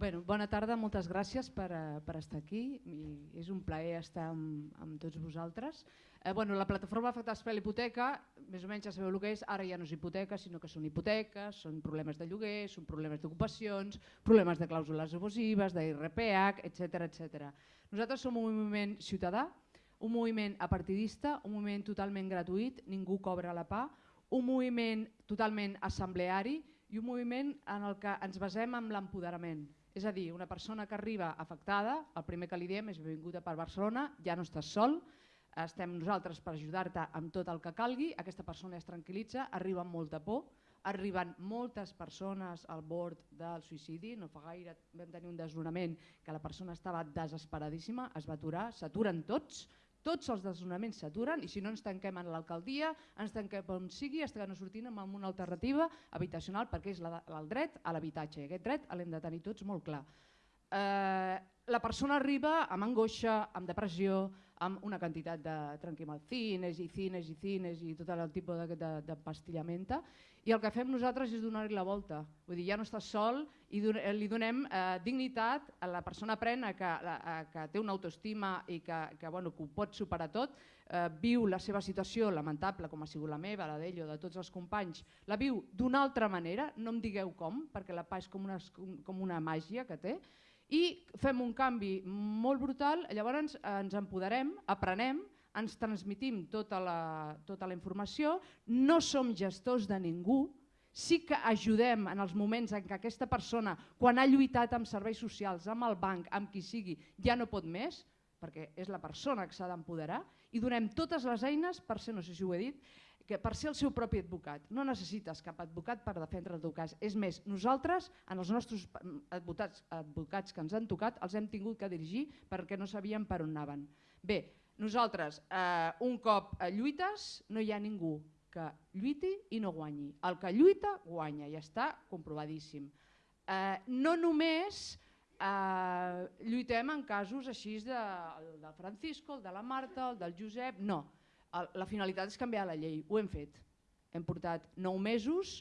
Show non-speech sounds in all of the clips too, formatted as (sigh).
Bueno, bona tarda, moltes gràcies per, eh, per estar aquí. I és un plaer estar amb, amb tots vosaltres. Eh, bueno, la plataforma afectats per l'hipoteca, més o menys ja sabeu el que és, ara ja no és hipoteca, sinó que són hipoteques, són problemes de lloguer, són problemes d'ocupacions, problemes de clàusules abusives, d'IRPH, etc etc. Nosaltres som un moviment ciutadà, un moviment apartidista, un moviment totalment gratuït, ningú cobra la pa, un moviment totalment assembleari i un moviment en el que ens basem en l'empoderament. És a dir, una persona que arriba afectada, el primer que li diem és benvinguda per Barcelona, ja no estàs sol, estem nosaltres per ajudar-te amb tot el que calgui, aquesta persona es tranquil·litza, arriba amb molta por, arriben moltes persones al bord del suïcidi, no fa gaire vam tenir un desnonament que la persona estava desesperadíssima, es va aturar, s'aturen tots, tots els desnonaments s'aturen i si no ens tanquem en l'alcaldia, ens tanquem on sigui, estem no sortint amb una alternativa habitacional perquè és la, el dret a l'habitatge i aquest dret l'hem de tenir tots molt clar. Eh, la persona arriba amb angoixa, amb depressió, amb una quantitat de tranquil·cines i cines i cines i tot el tipus de, de, de pastillamenta i el que fem nosaltres és donar-li la volta. Vull dir, ja no estàs sol i li donem eh, dignitat a la persona prena que, a, que té una autoestima i que, que, bueno, que ho pot superar tot, eh, viu la seva situació lamentable com ha sigut la meva, la d'ell o de tots els companys, la viu d'una altra manera, no em digueu com, perquè la pa és com una, com una màgia que té, i fem un canvi molt brutal, llavors ens empoderem, aprenem, ens transmitim tota la, tota la informació, no som gestors de ningú, sí que ajudem en els moments en què aquesta persona, quan ha lluitat amb serveis socials, amb el banc, amb qui sigui, ja no pot més, perquè és la persona que s'ha d'empoderar, i donem totes les eines per ser, no sé si ho he dit, que per ser el seu propi advocat. No necessites cap advocat per defendre el teu cas. És més, nosaltres, en els nostres advocats, advocats que ens han tocat, els hem tingut que dirigir perquè no sabíem per on anaven. Bé, nosaltres, eh, un cop lluites, no hi ha ningú que lluiti i no guanyi. El que lluita, guanya, i està comprovadíssim. Eh, no només eh, lluitem en casos així de, el del Francisco, el de la Marta, el del Josep, no la finalitat és canviar la llei, ho hem fet. Hem portat 9 mesos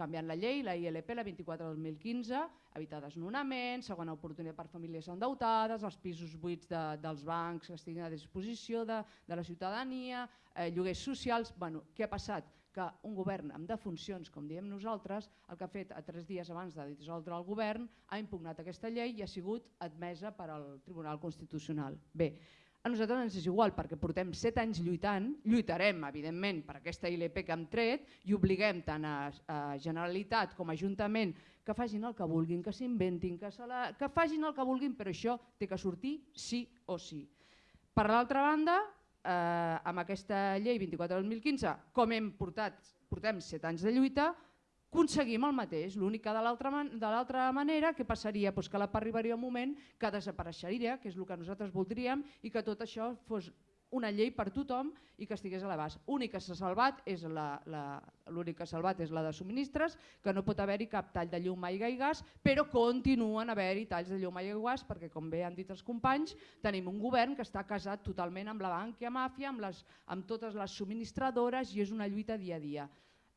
canviant la llei, la ILP, la 24 del 2015, evitar desnonaments, segona oportunitat per famílies endeutades, els pisos buits de, dels bancs que estiguin a disposició de, de la ciutadania, eh, lloguers socials... Bueno, què ha passat? Que un govern amb defuncions, com diem nosaltres, el que ha fet a tres dies abans de dissoldre el govern, ha impugnat aquesta llei i ha sigut admesa per al Tribunal Constitucional. Bé, a nosaltres ens és igual perquè portem set anys lluitant, lluitarem evidentment per aquesta ILP que hem tret i obliguem tant a, a Generalitat com a Ajuntament que facin el que vulguin, que s'inventin, que, la, que facin el que vulguin, però això té que sortir sí o sí. Per l'altra banda, eh, amb aquesta llei 24-2015, com hem portat, portem set anys de lluita, aconseguim el mateix, l'únic que de l'altra manera que passaria? Doncs que la arribaria un moment que desapareixeria, que és el que nosaltres voldríem, i que tot això fos una llei per tothom i que estigués a l'abast. L'únic que s'ha salvat és la, la, l'únic que salvat és la de subministres, que no pot haver-hi cap tall de llum, aigua i gas, però continuen haver-hi talls de llum, aigua i gas, perquè com bé han dit els companys, tenim un govern que està casat totalment amb la banca màfia, amb, les, amb totes les subministradores i és una lluita dia a dia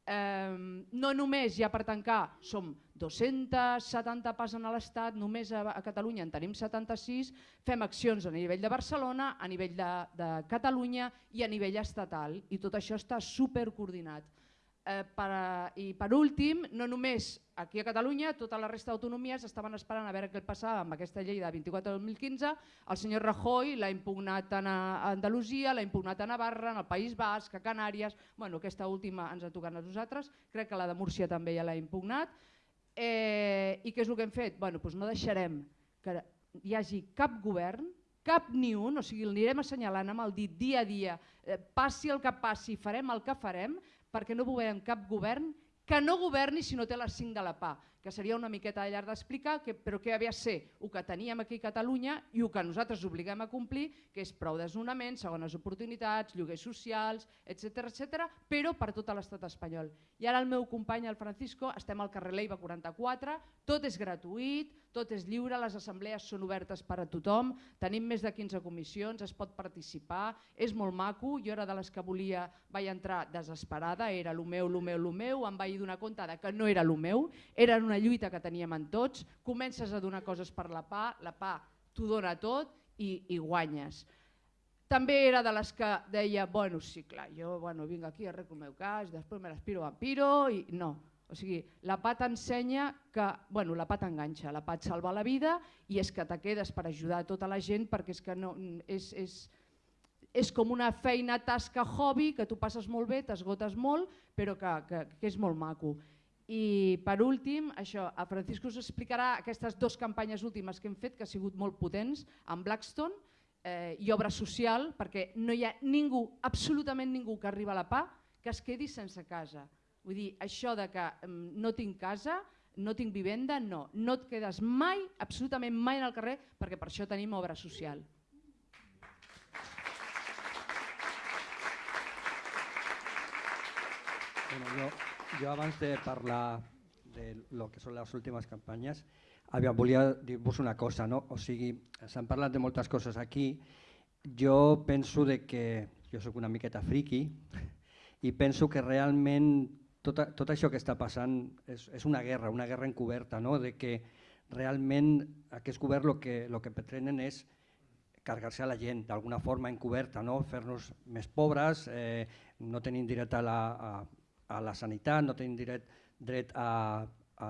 no només ja per tancar som 270 passen a l'Estat, només a, a Catalunya en tenim 76, fem accions a nivell de Barcelona, a nivell de, de Catalunya i a nivell estatal i tot això està supercoordinat. Eh, per, I per últim, no només aquí a Catalunya, tota la resta d'autonomies estaven esperant a veure què passava amb aquesta llei de 24 2015, el senyor Rajoy l'ha impugnat tant a Andalusia, l'ha impugnat a Navarra, en el País Basc, a Canàries, bueno, aquesta última ens ha tocat a nosaltres, crec que la de Múrcia també ja l'ha impugnat, eh, i què és el que hem fet? Bueno, doncs no deixarem que hi hagi cap govern cap ni un, o sigui, l'anirem assenyalant amb el dit dia a dia, eh, passi el que passi, farem el que farem, perquè no volem cap govern que no governi si no té les 5 de la PA, que seria una miqueta llarg d'explicar, però què havia de ser el que teníem aquí a Catalunya i el que nosaltres obliguem a complir, que és prou desnonaments, segones oportunitats, lloguers socials, etc etc, però per tot l'estat espanyol. I ara el meu company, el Francisco, estem al carrer Leiva 44, tot és gratuït, tot és lliure, les assemblees són obertes per a tothom, tenim més de 15 comissions, es pot participar, és molt maco, jo era de les que volia, vaig entrar desesperada, era el meu, el meu, el meu, em vaig donar de que no era el meu, era una lluita que teníem en tots, comences a donar coses per la PA, la PA t'ho dona tot i, i guanyes. També era de les que deia, bueno, sí, clar, jo bueno, vinc aquí, arreglo el meu cas, després me l'aspiro vampiro i no. O sigui, la PA t'ensenya que, bueno, la PA t'enganxa, la PA et salva la vida i és que te quedes per ajudar tota la gent perquè és que no, és, és, és com una feina, tasca, hobby, que tu passes molt bé, t'esgotes molt, però que, que, que és molt maco. I per últim, això, a Francisco us explicarà aquestes dues campanyes últimes que hem fet, que han sigut molt potents, amb Blackstone eh, i obra social, perquè no hi ha ningú, absolutament ningú que arriba a la PA que es quedi sense casa. Vull dir, això de que mm, no tinc casa, no tinc vivenda, no. No et quedes mai, absolutament mai en el carrer, perquè per això tenim obra social. Bueno, jo, jo abans de parlar de lo que són les últimes campanyes, aviam, volia dir-vos una cosa, no? o sigui, s'han parlat de moltes coses aquí, jo penso de que, jo sóc una miqueta friqui, i penso que realment tot, tot això que està passant és, és una guerra, una guerra encoberta, no? de que realment aquest govern el que, lo que pretenen és cargar-se a la gent d'alguna forma encoberta, no? fer-nos més pobres, eh, no tenim dret a la, a, a la sanitat, no tenim dret, dret a, a,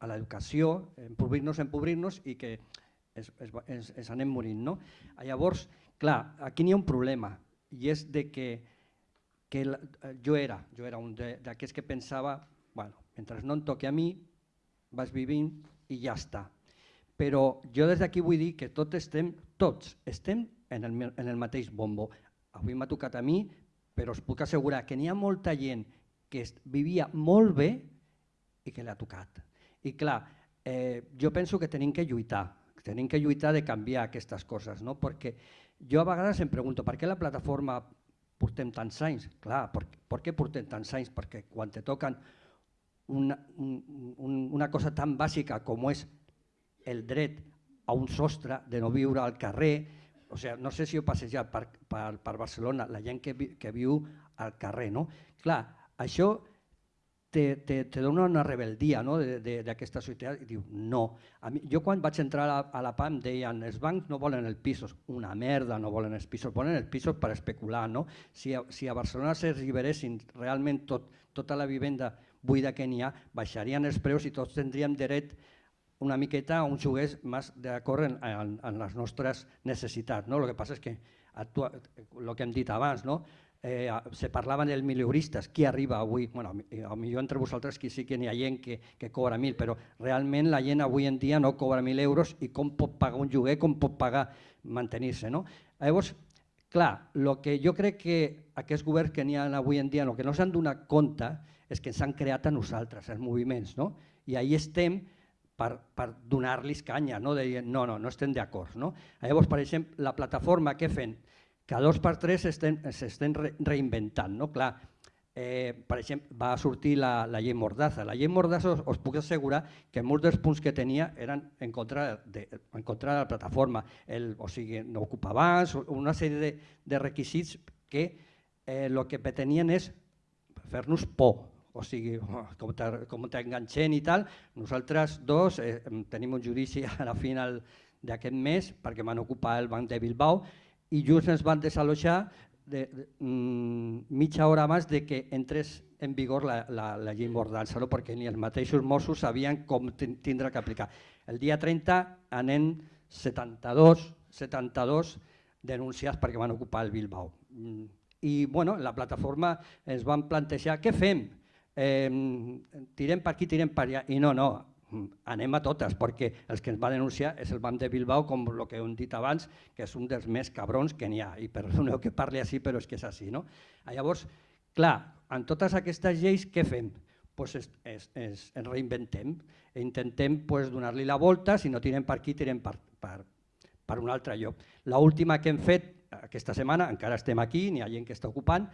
a l'educació, empobrir-nos, empobrir-nos i que es, es, es, es anem morint. No? Llavors, clar, aquí n'hi ha un problema i és de que, que la, jo era, jo era un d'aquests que pensava, bueno, mentre no em toqui a mi, vas vivint i ja està. Però jo des d'aquí vull dir que tots estem, tots estem en el, en el mateix bombo. Avui m'ha tocat a mi, però us puc assegurar que n'hi ha molta gent que vivia molt bé i que l'ha tocat. I clar, eh, jo penso que tenim que lluitar, tenim que lluitar de canviar aquestes coses, no? perquè jo a vegades em pregunto per què la plataforma portem tants anys? Clar, per, per què portem tants anys? Perquè quan te toquen una, un, una cosa tan bàsica com és el dret a un sostre, de no viure al carrer, o sigui, no sé si heu passejat per, per, per Barcelona, la gent que, vi, que viu al carrer, no? Clar, això te, te, te dona una rebeldia no? d'aquesta societat i diu no. A mi, jo quan vaig entrar a la, a la PAM deien els bancs no volen els pisos, una merda no volen els pisos, volen els pisos per especular. No? Si, a, si a Barcelona s'alliberessin realment tot, tota la vivenda buida que n'hi ha, baixarien els preus i tots tindríem dret una miqueta a un joguer més d'acord en, en, en les nostres necessitats. No? El que passa és que actua, el que hem dit abans, no? Eh, se parlaven dels mileuristes, qui arriba avui, bueno, millor entre vosaltres qui sí que n'hi ha gent que, que cobra mil, però realment la gent avui en dia no cobra mil euros i com pot pagar un lloguer, com pot pagar mantenir-se. No? Llavors, clar, el que jo crec que aquests governs que n'hi ha avui en dia, el que no s'han donat compte és que s'han creat a nosaltres, els moviments, no? i ahí estem per, per donar-los canya, no? de no, no, no estem d'acord. No? Llavors, per exemple, la plataforma que fent cada dos per tres s'estan re, reinventant. No? Clar, eh, per exemple, va sortir la, la llei Mordaza. La llei Mordaza us, us puc assegurar que molts dels punts que tenia eren en contra de, en contra de la plataforma, el, o sigui, no ocupar abans, una sèrie de, de requisits que el eh, que pretenien és fer-nos por, o sigui, (laughs) com t'enganxen i tal. Nosaltres dos eh, tenim un judici (laughs) a la final d'aquest mes perquè van ocupar el banc de Bilbao i just ens van desalojar de, de, mm, mitja hora abans de que entrés en vigor la, la, la llei Mordança, no? perquè ni els mateixos Mossos sabien com tindre que aplicar. El dia 30 anem 72, 72 denunciats perquè van ocupar el Bilbao. Mm, I bueno, la plataforma ens van plantejar, què fem? Eh, tirem per aquí, tirem per allà. I no, no, anem a totes, perquè els que ens va denunciar és el banc de Bilbao, com el que hem dit abans, que és un dels més cabrons que n'hi ha, i perdoneu que parli així, però és que és així. No? Llavors, clar, en totes aquestes lleis, què fem? Pues es, es, es, ens reinventem, intentem pues, donar-li la volta, si no tirem per aquí, tirem per, per, per un altre lloc. L'última que hem fet aquesta setmana, encara estem aquí, n'hi ha gent que està ocupant,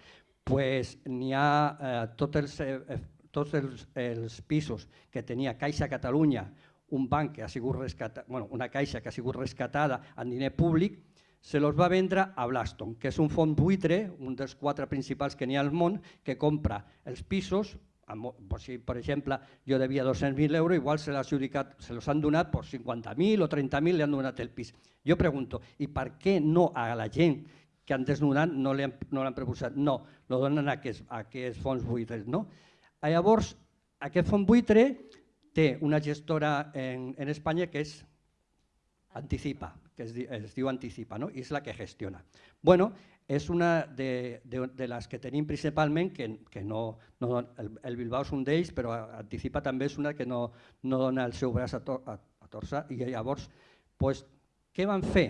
pues, n'hi ha eh, tots els eh, tots els, els pisos que tenia Caixa Catalunya, un banc que ha sigut rescatat, bueno, una caixa que ha sigut rescatada en diner públic, se los va vendre a Blaston, que és un fons buitre, un dels quatre principals que n'hi ha al món, que compra els pisos amb- si, per exemple, jo devia 200.000 euros, igual se adjudicat, se los han donat por 50.000 o 30.000, li han donat el pis. Jo pregunto, i per què no a la gent que han desnonat no li han, no l'han proposat? No, lo donen a aquests, a aquests fons buitres. No? Llavors, aquest fons buitre té una gestora en, en Espanya que és Anticipa, que es, es diu Anticipa, no? i és la que gestiona. Bueno, és una de, de, de les que tenim principalment, que, que no, no el, el Bilbao és un d'ells, però Anticipa també és una que no, no dona el seu braç a, to, a, a torçar, i llavors, pues, què van fer?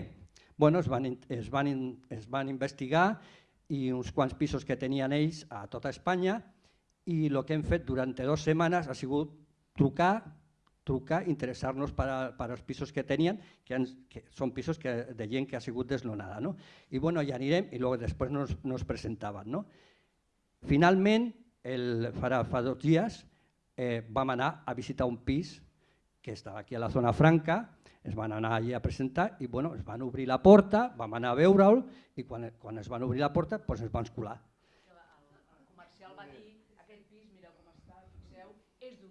Bueno, es, van, es, van es van investigar i uns quants pisos que tenien ells a tota Espanya i el que hem fet durant dues setmanes ha sigut trucar, trucar, interessar-nos per, per als pisos que tenien, que, han, que són pisos que, de gent que ha sigut desnonada. No? I bueno, ja anirem i luego després nos, nos presentaven. No? Finalment, el, farà, fa dos dies, eh, vam anar a visitar un pis que estava aquí a la zona franca, es van anar allí a presentar i bueno, es van obrir la porta, vam anar a veure'l i quan, quan es van obrir la porta doncs ens van colar. El comercial va dir, aquest pis, mireu com està, fixeu, és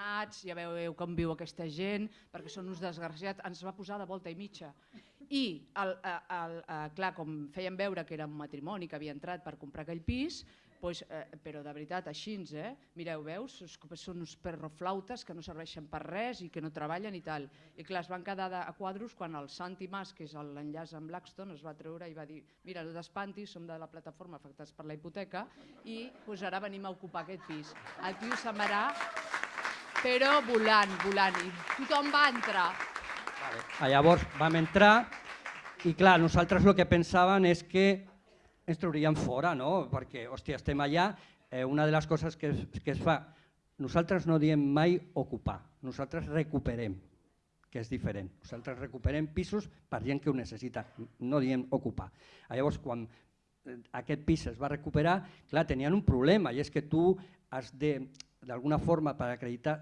desnonats, ja veieu com viu aquesta gent, perquè són uns desgraciats, ens va posar de volta i mitja. I, el, el, el, clar, com feien veure que era un matrimoni que havia entrat per comprar aquell pis, doncs, eh, però de veritat, així, eh? mireu, veus, són uns perroflautes que no serveixen per res i que no treballen i tal. I clar, es van quedar de, a quadros quan el Santi Mas, que és l'enllaç amb Blackstone, es va treure i va dir mira, no t'espantis, som de la plataforma afectats per la hipoteca i doncs, ara venim a ocupar aquest pis. El tio se'n però volant, volant, i tothom va entrar. Ah, Llavors vam entrar i clar, nosaltres el que pensàvem és que ens traurien fora, no? perquè hòstia, estem allà, eh, una de les coses que es, que es fa, nosaltres no diem mai ocupar, nosaltres recuperem, que és diferent. Nosaltres recuperem pisos per gent que ho necessita, no diem ocupar. Ah, Llavors, quan eh, aquest pis es va recuperar, clar, tenien un problema, i és que tu has de, d'alguna forma, per acreditar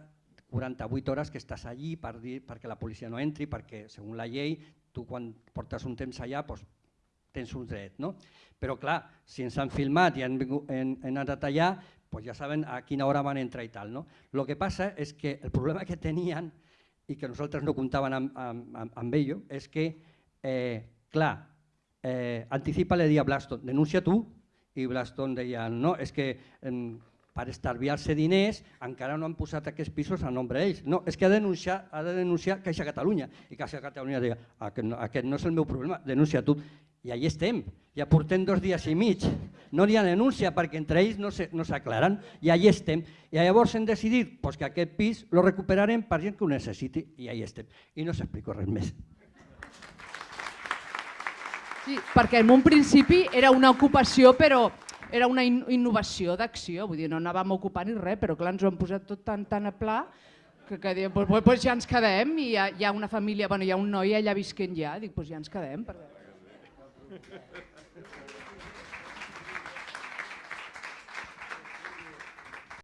48 hores que estàs allí per dir, perquè la policia no entri, perquè, segons la llei, tu quan portes un temps allà doncs, tens un dret. No? Però clar, si ens han filmat i han, han, han anat allà, doncs ja saben a quina hora van entrar i tal. No? El que passa és que el problema que tenien i que nosaltres no comptaven amb, amb, amb, amb ello és que, eh, clar, eh, Anticipa le dia a Blaston, denuncia tu, i Blaston deia, no, és que eh, per estalviar-se diners encara no han posat aquests pisos a nombre d'ells. No, és que ha de denunciar, ha de denunciar Caixa Catalunya. I Caixa Catalunya deia, aquest no, aquest no és el meu problema, denuncia tu. I allà estem, ja portem dos dies i mig. No hi ha denúncia perquè entre ells no s'aclaren i allà estem. I llavors hem decidit pues, que aquest pis lo recuperarem per gent que ho necessiti i allà estem. I no s'explico res més. Sí, perquè en un principi era una ocupació, però era una in innovació d'acció, vull dir, no anàvem a ocupar ni res, però clar, ens ho han posat tot tan, tan a pla que, que diem, pues, pues, pues ja ens quedem i hi ha, hi ha una família, bueno, hi ha un noi allà visquent ja, dic, pues ja ens quedem. Perquè...